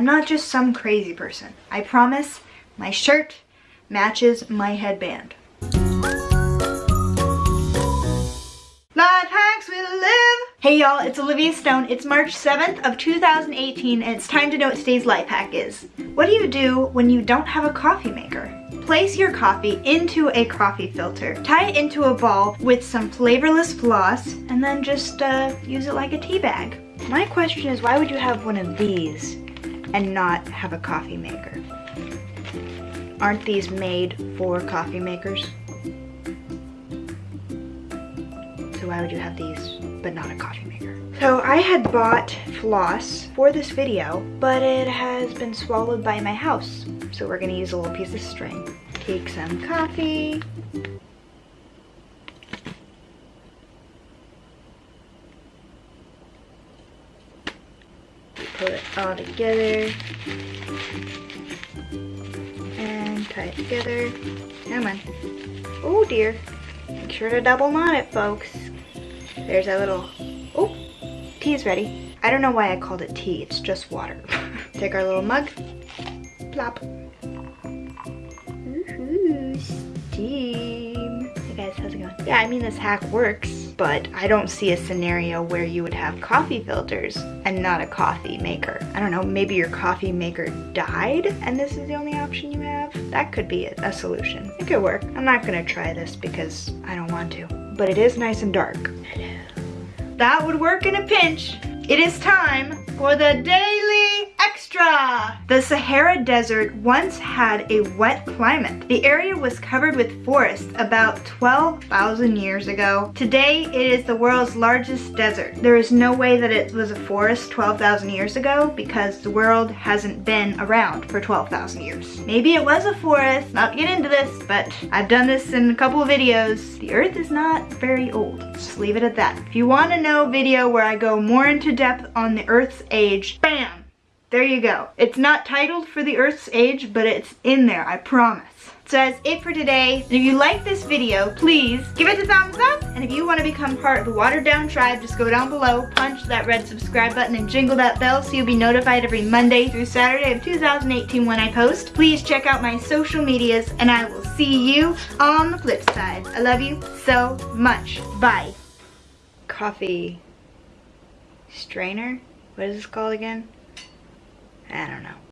I'm not just some crazy person. I promise my shirt matches my headband. Life hacks will live. Hey y'all, it's Olivia Stone. It's March 7th of 2018 and it's time to know what today's life hack is. What do you do when you don't have a coffee maker? Place your coffee into a coffee filter. Tie it into a ball with some flavorless floss and then just uh, use it like a tea bag. My question is why would you have one of these and not have a coffee maker? Aren't these made for coffee makers? So why would you have these but not a coffee maker? So I had bought floss for this video, but it has been swallowed by my house. So we're gonna use a little piece of string. Take some coffee. Put it all together. And tie it together. Come on. Oh dear. Make sure to double knot it, folks. There's a little, oh, tea's ready. I don't know why I called it tea, it's just water. Take our little mug, plop. Ooh, steam. Hey guys, how's it going? Yeah, I mean this hack works, but I don't see a scenario where you would have coffee filters and not a coffee maker. I don't know, maybe your coffee maker died and this is the only option you have? That could be a solution. It could work. I'm not gonna try this because I don't want to, but it is nice and dark. Hello. That would work in a pinch. It is time for the daily extra. The Sahara Desert once had a wet climate. The area was covered with forests about 12,000 years ago. Today, it is the world's largest desert. There is no way that it was a forest 12,000 years ago because the world hasn't been around for 12,000 years. Maybe it was a forest, not to get into this, but I've done this in a couple of videos. The earth is not very old. Just leave it at that. If you want to know a video where I go more into depth on the earth's age, bam, there you go. It's not titled for the Earth's age, but it's in there, I promise. So that's it for today. And if you like this video, please give it a thumbs up. And if you want to become part of the Watered Down Tribe, just go down below, punch that red subscribe button, and jingle that bell so you'll be notified every Monday through Saturday of 2018 when I post. Please check out my social medias, and I will see you on the flip side. I love you so much. Bye. Coffee strainer? What is this called again? I don't know.